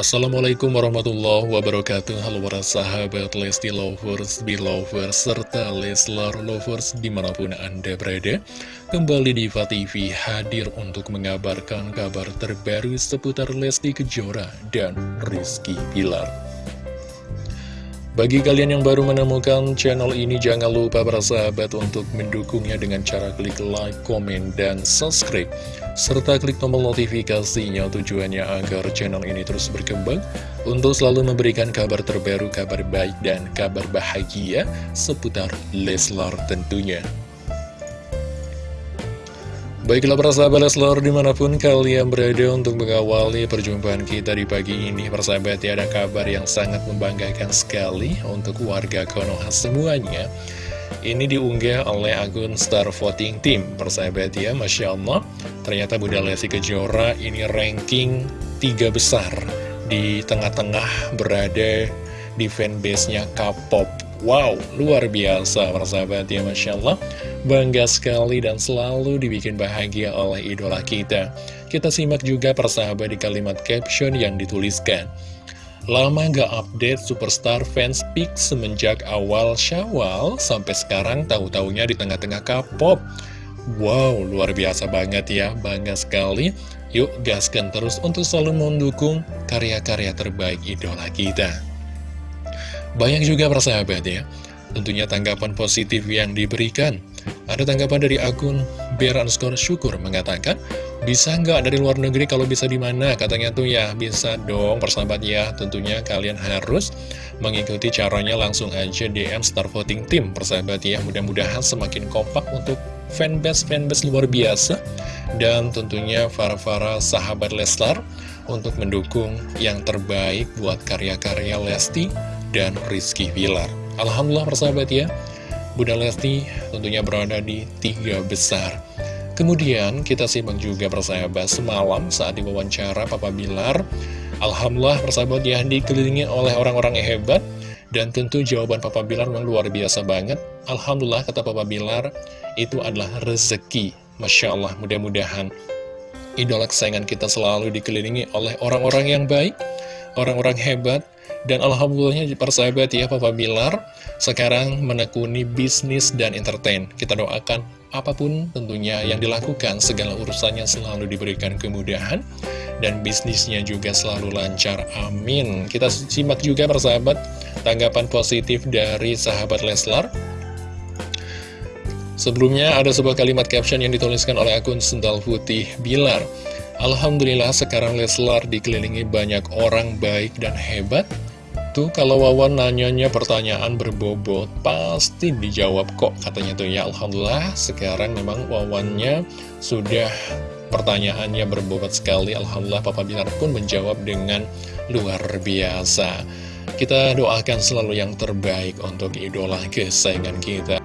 Assalamualaikum warahmatullahi wabarakatuh. Halo para sahabat Lesti Lovers, Belovers, serta Leslar Lovers di mana pun Anda berada. Kembali di TV hadir untuk mengabarkan kabar terbaru seputar Lesti Kejora dan Rizky Pilar bagi kalian yang baru menemukan channel ini, jangan lupa para sahabat untuk mendukungnya dengan cara klik like, komen, dan subscribe. Serta klik tombol notifikasinya tujuannya agar channel ini terus berkembang untuk selalu memberikan kabar terbaru, kabar baik, dan kabar bahagia seputar Leslar tentunya. Baiklah para sahabat Leslar di mana pun kalian berada untuk mengawali perjumpaan kita di pagi ini Persahabat ya ada kabar yang sangat membanggakan sekali untuk warga Konoha semuanya. Ini diunggah oleh akun Star Voting Team Persahabat ya Masya Allah. Ternyata Bunda Lesti Kejora ini ranking tiga besar Di tengah-tengah berada di fanbase-nya K-pop. Wow, luar biasa persahabat ya Masya Allah Bangga sekali dan selalu dibikin bahagia oleh idola kita. Kita simak juga persahabat di kalimat caption yang dituliskan. Lama gak update Superstar fans pick semenjak awal syawal Sampai sekarang tahu-taunya di tengah-tengah K-pop. Wow, luar biasa banget ya, bangga sekali. Yuk gaskan terus untuk selalu mendukung karya-karya terbaik idola kita. Banyak juga persahabat ya, tentunya tanggapan positif yang diberikan. Ada tanggapan dari akun Beran Skor Syukur mengatakan, bisa nggak dari luar negeri kalau bisa di mana? Katanya tuh ya, bisa dong persahabat ya. Tentunya kalian harus mengikuti caranya langsung aja DM Star Voting Team persahabat ya. Mudah-mudahan semakin kompak untuk fanbase-fanbase luar biasa. Dan tentunya para-para sahabat Leslar untuk mendukung yang terbaik buat karya-karya Lesti dan Rizky Villar. Alhamdulillah persahabat ya, Bunda Lesti tentunya berada di tiga besar. Kemudian kita simak juga persahabat semalam saat diwawancara Papa Bilar. Alhamdulillah persahabat ya dikelilingi oleh orang-orang hebat. Dan tentu jawaban Papa Bilar memang luar biasa banget. Alhamdulillah kata Papa Bilar itu adalah rezeki. Masya Allah mudah-mudahan idola kesayangan kita selalu dikelilingi oleh orang-orang yang baik, orang-orang hebat, dan Alhamdulillahnya persahabat ya Papa Bilar sekarang menekuni bisnis dan entertain. Kita doakan apa pun tentunya yang dilakukan, segala urusannya selalu diberikan kemudahan. Dan bisnisnya juga selalu lancar, amin. Kita simak juga persahabat tanggapan positif dari sahabat Leslar. Sebelumnya ada sebuah kalimat caption yang dituliskan oleh akun Sendal Putih Bilar. Alhamdulillah sekarang Leslar dikelilingi banyak orang baik dan hebat Tuh kalau Wawan nanyanya pertanyaan berbobot Pasti dijawab kok katanya tuh. Ya Alhamdulillah sekarang memang Wawannya sudah pertanyaannya berbobot sekali. Alhamdulillah Papa Binar pun menjawab dengan luar biasa. Kita doakan selalu yang terbaik untuk idola kesayangan kita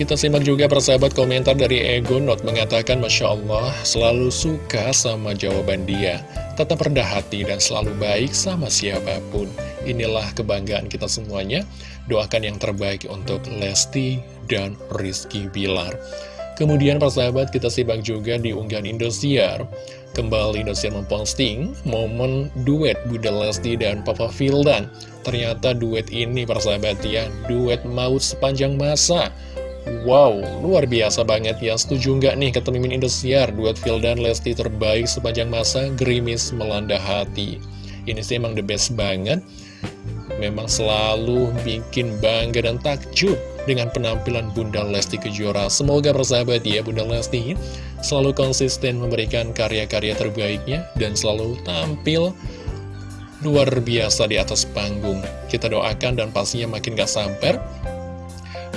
kita simak juga persahabat komentar dari Ego Not mengatakan Masya Allah selalu suka sama jawaban dia. Tetap rendah hati dan selalu baik sama siapa pun. Inilah kebanggaan kita semuanya. Doakan yang terbaik untuk Lesti dan Rizky Bilar. Kemudian persahabat kita simak juga di unggahan Indosiar. Kembali Indosiar memposting momen duet Bunda Lesti dan Papa Fildan Ternyata duet ini persahabat ya Duet maut sepanjang masa Wow, luar biasa banget ya. Setuju nggak nih kata Mimin Indosiar Duet Phil dan Lesti terbaik sepanjang masa? Gerimis melanda hati. Ini sih emang the best banget. Memang selalu bikin bangga dan takjub Dengan penampilan Bunda Lesti Kejora. Semoga persahabat ya Bunda Lesti Selalu konsisten memberikan karya-karya terbaiknya Dan selalu tampil luar biasa di atas panggung. Kita doakan dan pastinya makin gak samper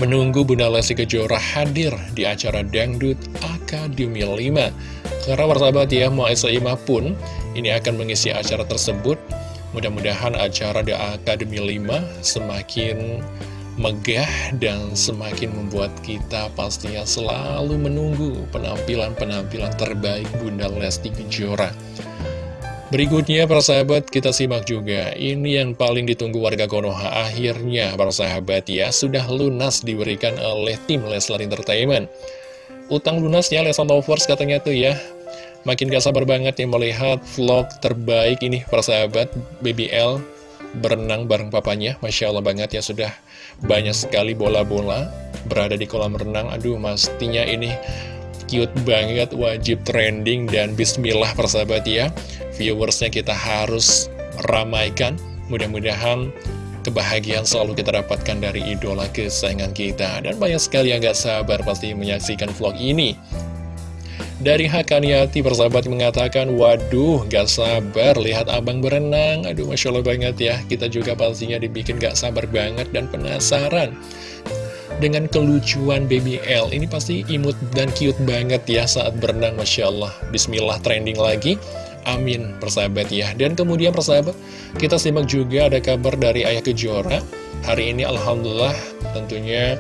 menunggu Bunda Lesti Kejora hadir di acara Dangdut Akademi 5. Karena persahabat ya, Maesa Ima pun ini akan mengisi acara tersebut. Mudah-mudahan acara di Akademi 5 semakin megah dan semakin membuat kita pastinya selalu menunggu penampilan-penampilan terbaik Bunda Lesti Kejora. Berikutnya persahabat kita simak juga. Ini yang paling ditunggu warga Konoha. Akhirnya persahabat ya Sudah lunas diberikan oleh tim Leslar Entertainment. Utang lunasnya Leslar Lovers katanya tuh ya. Makin gak sabar banget nih melihat vlog terbaik ini persahabat BBL berenang bareng papanya. Masya Allah banget ya sudah banyak sekali bola-bola berada di kolam renang. Aduh pastinya ini cute banget wajib trending dan bismillah persahabat ya Viewersnya kita harus ramaikan Mudah-mudahan kebahagiaan selalu kita dapatkan dari idola kesayangan kita Dan banyak sekali yang gak sabar pasti menyaksikan vlog ini dari Hakaniati persahabat mengatakan, waduh gak sabar lihat abang berenang. Aduh Masya Allah banget ya, kita juga pastinya dibikin gak sabar banget dan penasaran. Dengan kelucuan Baby L, ini pasti imut dan cute banget ya saat berenang Masya Allah. Bismillah trending lagi. Amin persahabat ya Dan kemudian persahabat Kita simak juga ada kabar dari Ayah Kejora Hari ini Alhamdulillah tentunya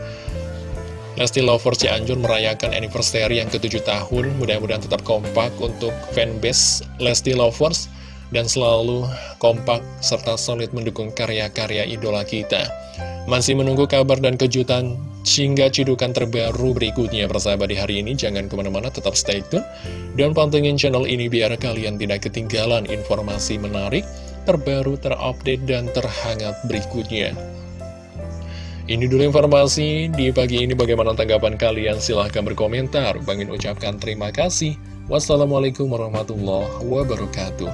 Lesti Lovers Cianjur merayakan anniversary yang ke-7 tahun. Mudah-mudahan tetap kompak untuk fanbase Lesti Lovers dan selalu kompak serta solid mendukung karya-karya idola kita. Masih menunggu kabar dan kejutan hingga cidukan terbaru berikutnya persahabat di hari ini. Jangan ke mana-mana, tetap stay tune. Dan pantengin channel ini biar kalian tidak ketinggalan informasi menarik, terbaru, terupdate, dan terhangat berikutnya. Ini dulu informasi di pagi ini bagaimana tanggapan kalian silahkan berkomentar. Bangin ucapkan terima kasih. Wassalamualaikum warahmatullahi wabarakatuh.